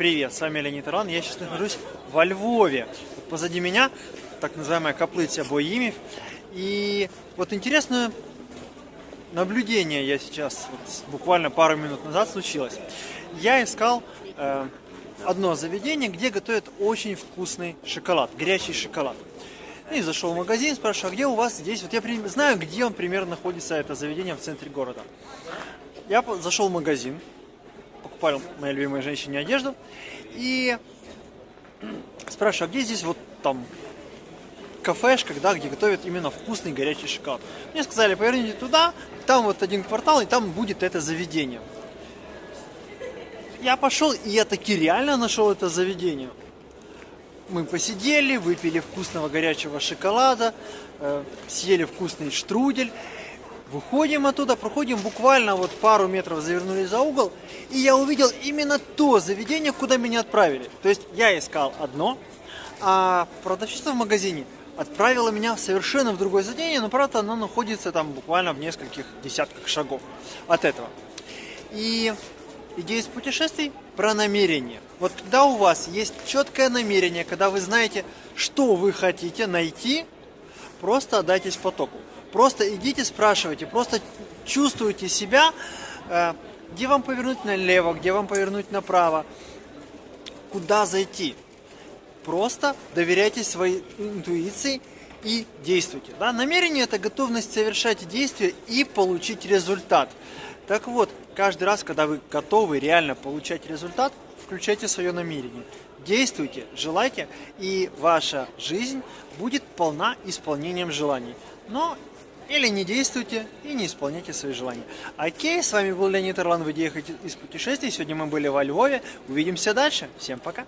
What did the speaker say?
Привет, с вами Леонид Иран. Я сейчас нахожусь во Львове. Вот позади меня так называемая каплиця Боимев. И вот интересное наблюдение я сейчас, вот, буквально пару минут назад случилось. Я искал э, одно заведение, где готовят очень вкусный шоколад, горячий шоколад. И зашел в магазин, спрашиваю, а где у вас здесь? Вот я знаю, где он примерно находится, это заведение в центре города. Я зашел в магазин, покупал моей любимой женщине одежду. И спрашиваю, а где здесь вот там кафешка, да, где готовят именно вкусный горячий шоколад. Мне сказали, поверните туда, там вот один квартал, и там будет это заведение. Я пошел, и я таки реально нашел это заведение. Мы посидели, выпили вкусного горячего шоколада, э, съели вкусный штрудель. Выходим оттуда, проходим буквально вот пару метров, завернули за угол, и я увидел именно то заведение, куда меня отправили. То есть я искал одно, а продавщица в магазине отправила меня совершенно в другое заведение, но правда оно находится там буквально в нескольких десятках шагов от этого. И идея из путешествий про намерение. Вот когда у вас есть четкое намерение, когда вы знаете, что вы хотите найти, просто отдайтесь потоку. Просто идите, спрашивайте, просто чувствуйте себя, э, где вам повернуть налево, где вам повернуть направо, куда зайти. Просто доверяйте своей интуиции и действуйте. Да? Намерение – это готовность совершать действия и получить результат. Так вот, каждый раз, когда вы готовы реально получать результат, включайте свое намерение. Действуйте, желайте, и ваша жизнь будет полна исполнением желаний. Но или не действуйте и не исполняйте свои желания. Окей, с вами был Леонид Ирлан в идеях из путешествий. Сегодня мы были во Львове. Увидимся дальше. Всем пока.